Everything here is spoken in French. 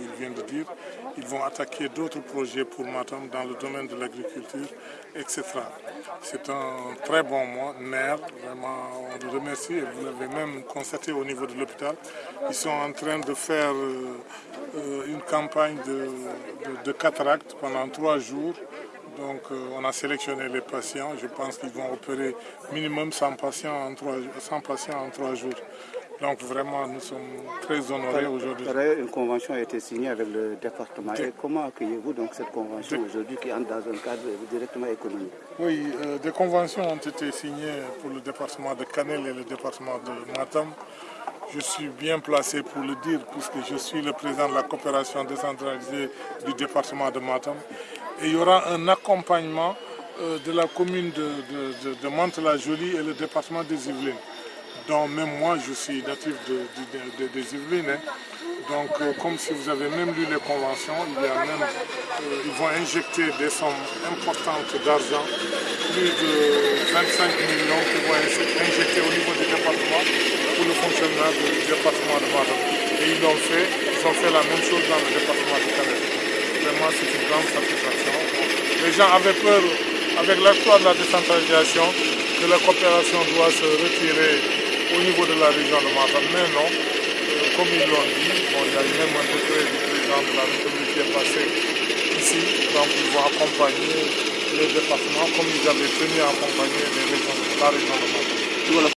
il vient de dire. Ils vont attaquer d'autres projets pour Matam dans le domaine de l'agriculture, etc. C'est un très bon mois, nerf, vraiment on le remercie vous l'avez même constaté au niveau de l'hôpital. Ils sont en train de faire une campagne de, de, de cataracte pendant trois jours donc euh, on a sélectionné les patients. Je pense qu'ils vont opérer minimum 100 patients en 3, 100 patients en 3 jours. Donc vraiment, nous sommes très honorés aujourd'hui. Une convention a été signée avec le département. Et comment accueillez-vous donc cette convention aujourd'hui qui entre dans un cadre directement économique? Oui, euh, des conventions ont été signées pour le département de Canel et le département de Matam. Je suis bien placé pour le dire puisque je suis le président de la coopération décentralisée du département de Matam. Et il y aura un accompagnement euh, de la commune de, de, de, de Mantes-la-Jolie et le département des Yvelines. Donc même moi, je suis natif de, des Yvelines. Hein. Donc euh, comme si vous avez même lu les conventions, il y a même, euh, ils vont injecter des sommes importantes d'argent, plus de 25 millions qui vont être injectés au niveau du département pour le fonctionnement du département de Matam. Et ils l'ont fait, ils ont fait la même chose dans le département du Canada. Vraiment, c'est une grande satisfaction. Les gens avaient peur, avec l'accord de la décentralisation, que la coopération doit se retirer au niveau de la région de Matam. Mais non, euh, comme ils l'ont dit, bon, il y a eu même un décret du président de la République qui est passé ici, donc ils vont accompagner les départements comme ils avaient tenu à accompagner les régions, la région de Matam.